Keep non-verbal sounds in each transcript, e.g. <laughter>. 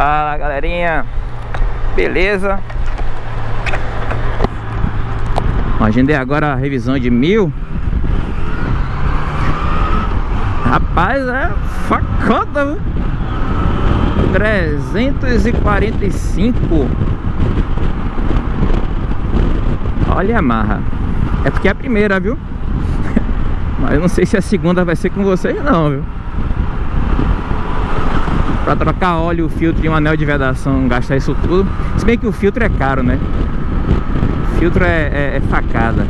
Fala galerinha, beleza? Agendei agora a revisão de mil Rapaz, é facada, viu? 345 Olha a marra É porque é a primeira, viu? <laughs> Mas eu não sei se a segunda vai ser com vocês não, viu? Pra trocar óleo, filtro e um anel de vedação Gastar isso tudo. Se bem que o filtro é caro, né? O filtro é, é, é facada.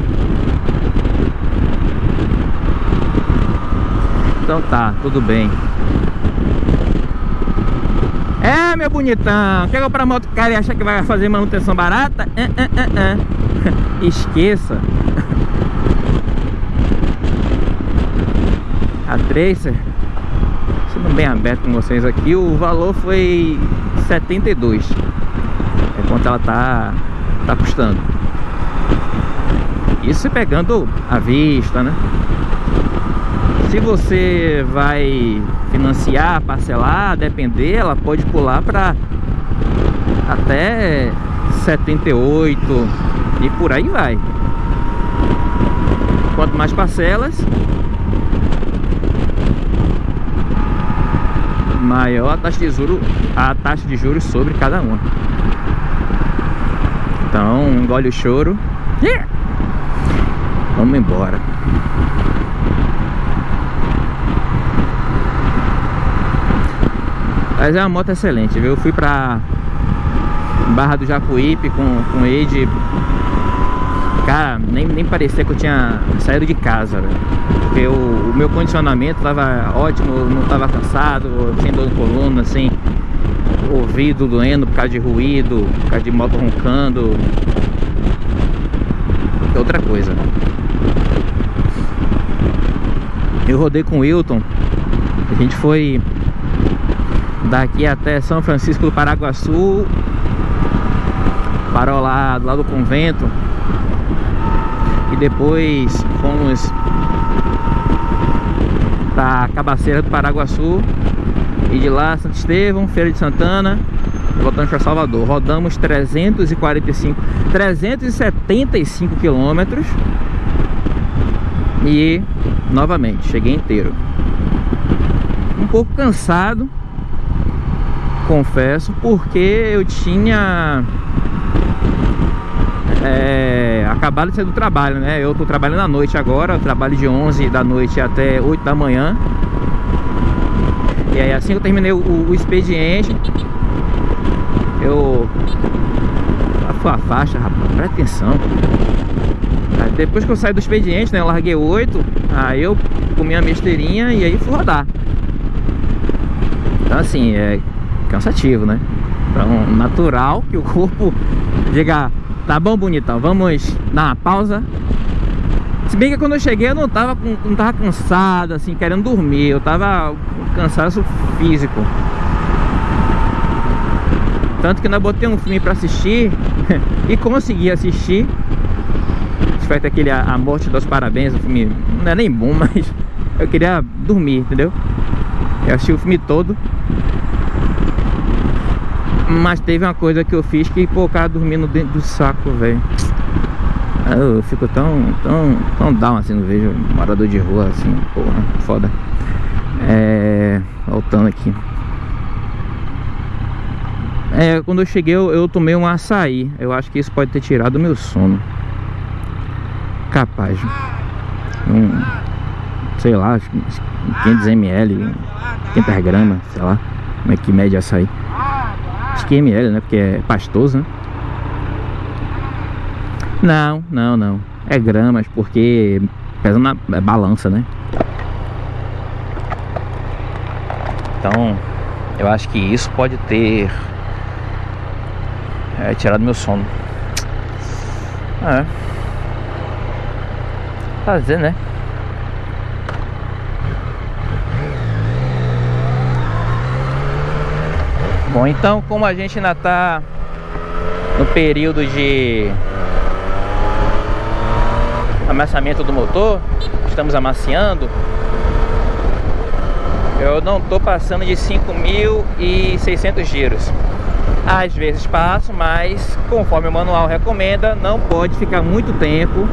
Então tá, tudo bem. É, meu bonitão Quer comprar moto cara e achar que vai fazer manutenção barata? É, é, é, <laughs> Esqueça. <laughs> A Tracer Sendo bem aberto com vocês aqui O valor foi 72 É quanto ela tá, tá custando Isso pegando à vista, né? Se você vai financiar, parcelar, depender, ela pode pular para até 78 e por aí vai. Quanto mais parcelas, maior a taxa de juros, a taxa de juros sobre cada uma. Então, engole o choro. Vamos embora. Mas é uma moto excelente, viu? Eu fui pra Barra do Jacuípe com, com ele Cara, nem, nem parecia que eu tinha saído de casa, velho. Porque o, o, meu condicionamento tava ótimo, não tava cansado, sem dor de coluna, assim. Ouvido doendo por causa de ruído, por causa de moto roncando. É Outra coisa. Eu rodei com o Wilton. A gente foi daqui até São Francisco do Paraguaçu. Parou lá do lado do convento e depois fomos para Cabaceira do Paraguaçu. E de lá Santo Estevão, Feira de Santana voltamos para Salvador. Rodamos 345 375 quilômetros. E novamente cheguei inteiro. Um pouco cansado confesso, porque eu tinha é, acabado de do trabalho, né? Eu tô trabalhando à noite agora, trabalho de 11 da noite até 8 da manhã. E aí assim que eu terminei o, o expediente, eu... A faixa, rapaz, presta atenção. Aí, depois que eu saí do expediente, né, eu larguei 8, aí eu comi a besteirinha e aí fui rodar. Então assim, é, cansativo, né? Então, natural que o corpo diga, tá bom, bonitão, vamos dar uma pausa. Se bem que quando eu cheguei eu não tava, não tava cansado, assim, querendo dormir. Eu tava com cansaço físico. Tanto que nós botei um filme pra assistir <laughs> e consegui assistir. Feito aquele a Morte dos Parabéns, o filme não é nem bom, <laughs> mas eu queria dormir, entendeu? Eu assisti o filme todo mas teve uma coisa que eu fiz que, pô, o cara dormindo dentro do saco, velho. Eu fico tão, tão, tão down assim, não vejo morador de rua assim, porra, foda. É. Voltando aqui. É, quando eu cheguei eu, eu tomei um açaí. Eu acho que isso pode ter tirado o meu sono. Capaz. Um, sei lá, 500ml, 500 gramas, sei lá. Como é que mede açaí. Acho que ml, né? Porque é pastoso, né? Não, não, não. É gramas, porque pesa na é balança, né? Então, eu acho que isso pode ter é, tirado meu sono. É. Fazer, né? Bom, então como a gente ainda está no período de amassamento do motor, estamos amaciando, Eu não tô passando de 5.600 giros. Às vezes passo, mas conforme o manual recomenda Não pode ficar muito tempo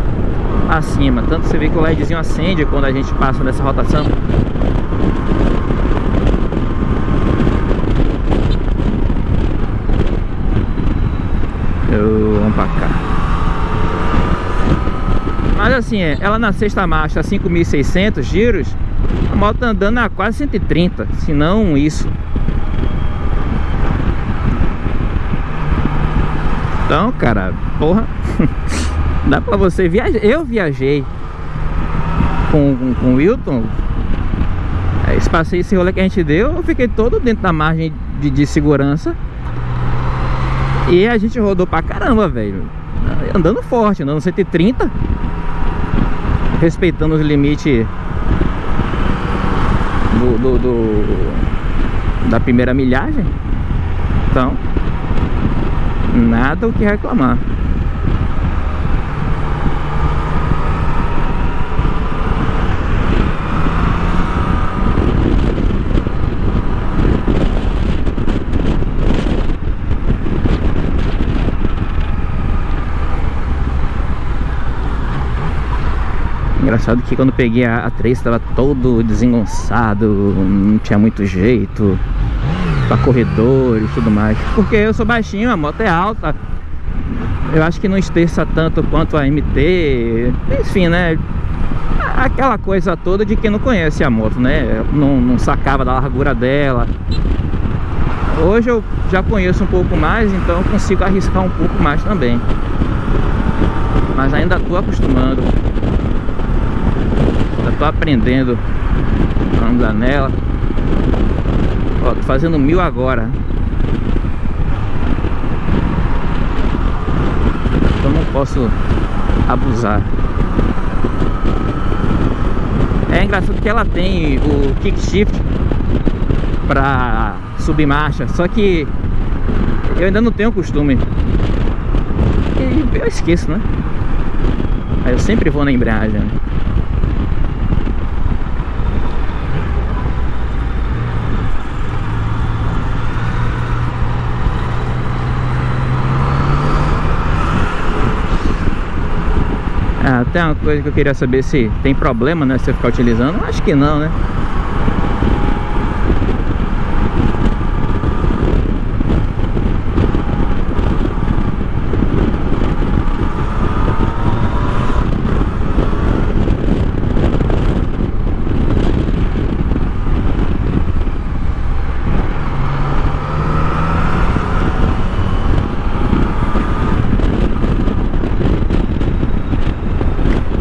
acima. Tanto você vê que o LEDzinho acende quando a gente passa nessa rotação Eu, vamos pra cá Mas assim, é, ela na sexta marcha 5.600 giros A moto tá andando a quase 130 Se não isso. Então, cara, porra <laughs> Dá pra você viajar. Eu viajei com, com, com o Wilton. Esse passeio, esse rolê que a gente deu Eu fiquei todo dentro da margem de, de segurança. E a gente rodou pra caramba, velho. Andando forte, andando 130 Respeitando os limites do, do, do, Da primeira milhagem. Então Nada o que reclamar Engraçado que quando peguei a, a 3 estava todo desengonçado, não tinha muito jeito para corredor e tudo mais. Porque eu sou baixinho, a moto é alta. Eu acho que não esterça tanto quanto a MT. Enfim, né? Aquela coisa toda de quem não conhece a moto, né? Não, não sacava da largura dela. Hoje eu já conheço um pouco mais, então consigo arriscar um pouco mais também. Mas ainda estou acostumando tô aprendendo. A andar nela. Ó, tô fazendo mil agora. Então não posso abusar. É engraçado que ela tem o kick shift Pra subir marcha Só que eu ainda não tenho costume. Eu esqueço, né? Aí eu sempre vou na embreagem Tem uma coisa que eu queria saber se tem problema, né, se eu ficar utilizando. Acho que não, né?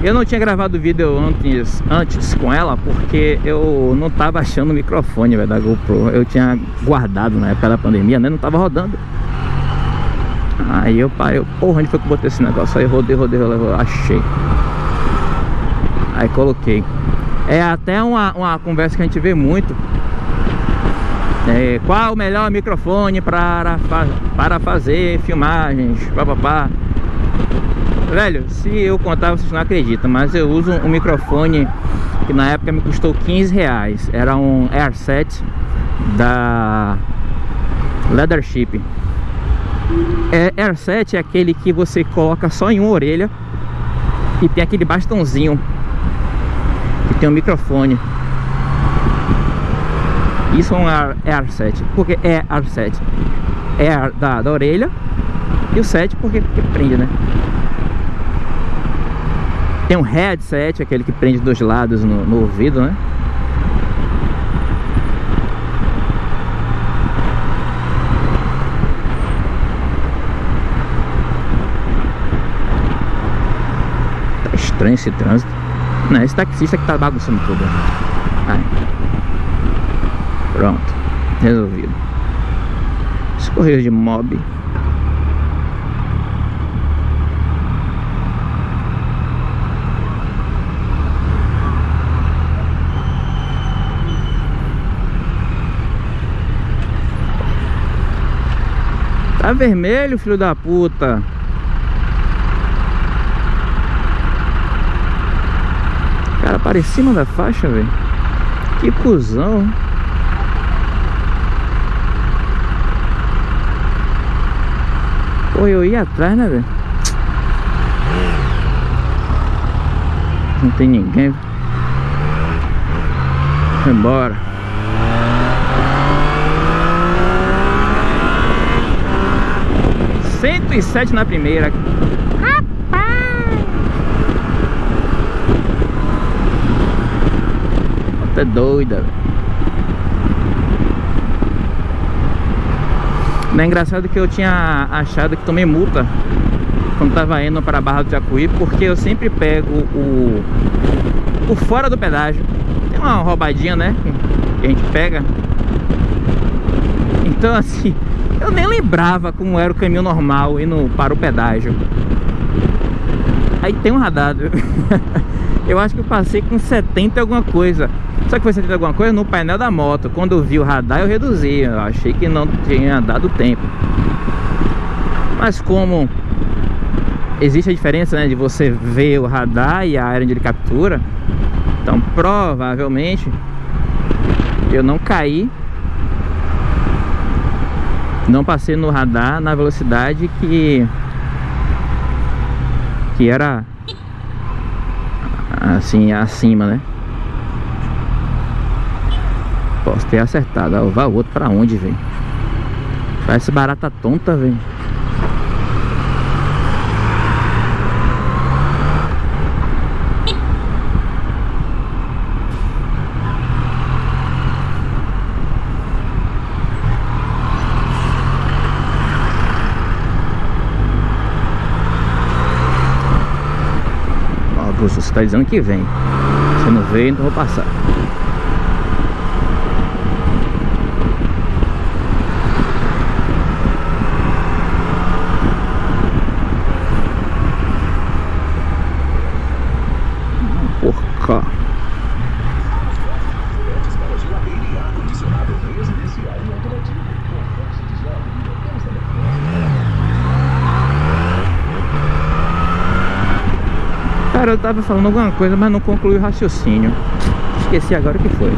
Eu não tinha gravado vídeo antes, antes com ela porque eu não tava achando o microfone véio, da GoPro. Eu tinha guardado na época da pandemia, né? Não tava rodando. Aí eu parei, porra, onde foi que eu botei esse negócio? Aí rodei, rodei, rodei, achei. Aí coloquei. É até uma, uma conversa que a gente vê muito. É, qual o melhor microfone para, para fazer filmagens? Papapá. Velho, se eu contar vocês não acreditam Mas eu uso um microfone que na época me custou 15 reais. Era um Air7 da Leathership. É, Air7 é aquele que você coloca só em uma orelha E tem aquele bastãozinho Que tem um microfone. Isso é um Air7 Porque é Air7 É da, da orelha E o 7 porque, porque prende, né? Tem um headset, aquele que prende dos lados no, no ouvido, né? Tá estranho esse trânsito. Não, esse taxista que tá bagunçando tudo. Aí. Pronto. Resolvido. Escorrer de mob. Tá vermelho, filho da puta. Cara, para em cima da faixa, velho. Que cuzão. Pô, eu ia atrás, né, velho? Não tem ninguém. Vambora. 107 na primeira. Rapaz! Tá doida, velho. É engraçado que eu tinha achado que tomei multa quando tava indo para a Barra do Jacuí, porque eu sempre pego o, o fora do pedágio. Tem uma roubadinha, né? Que a gente pega. Então, assim, eu nem lembrava como era o caminho normal indo para o pedágio. Aí tem um radar. <laughs> eu acho que eu passei com 70 alguma coisa. Só que foi 70 alguma coisa no painel da moto. Quando eu vi o radar eu reduzi. Eu achei que não tinha dado tempo. Mas como existe a diferença né, de você ver o radar e a área onde ele captura. Então provavelmente eu não caí. Não passei no radar na velocidade que que era assim acima, né? Posso ter acertado. Ó, vai outro pra onde, velho? Parece barata tonta, velho. Você tá dizendo que vem. Se não veio, então vou passar. Cara, eu tava falando alguma coisa, mas não concluí o raciocínio. Esqueci agora o que foi.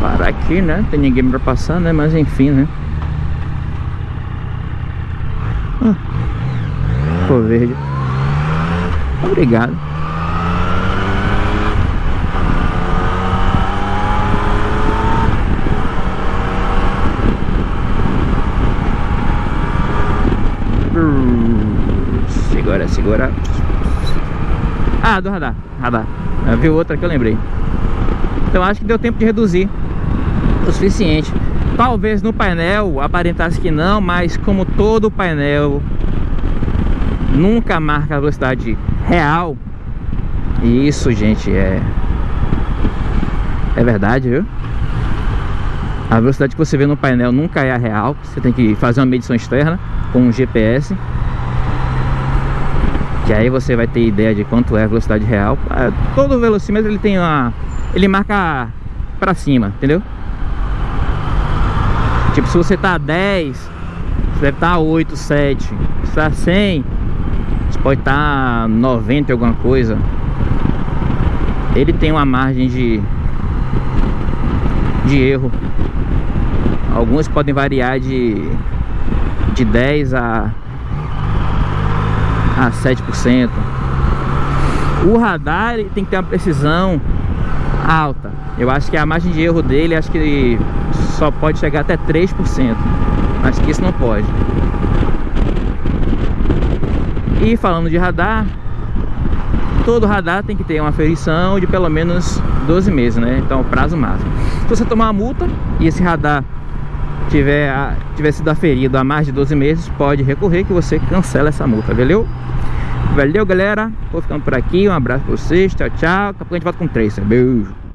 Parar aqui, né? Tem ninguém pra passar, né? Mas enfim, né? Ah, ficou verde. Obrigado. Segura, segura. Ah, do radar. Radar. Eu vi outra que eu lembrei. Então acho que deu tempo de reduzir o suficiente. Talvez no painel aparentasse que não, mas como todo painel nunca marca a velocidade real. E isso, gente, é é verdade, viu? A velocidade que você vê no painel nunca é a real. Você tem que fazer uma medição externa com um GPS. Que aí você vai ter ideia de quanto é a velocidade real. Ah, todo velocímetro ele tem uma... Ele marca pra cima, entendeu? Tipo, se você tá a 10, você deve estar tá a 8, 7. Se tá a 100, você pode estar tá a 90 alguma coisa. Ele tem uma margem de... De erro. Alguns podem variar de... De 10 a a 7%. O radar tem que ter uma precisão alta. Eu acho que a margem de erro dele acho que só pode chegar até 3%. Acho que isso não pode. E falando de radar, todo radar tem que ter uma aferição de pelo menos 12 meses, né? Então, prazo máximo. Se você tomar uma multa e esse radar tiver, tiver sido aferido há mais de 12 meses, pode recorrer que você cancela essa multa, valeu? Valeu, galera. Vou ficando por aqui. Um abraço pra vocês. Tchau, tchau. Daqui a pouco a gente volta com três. Beijo.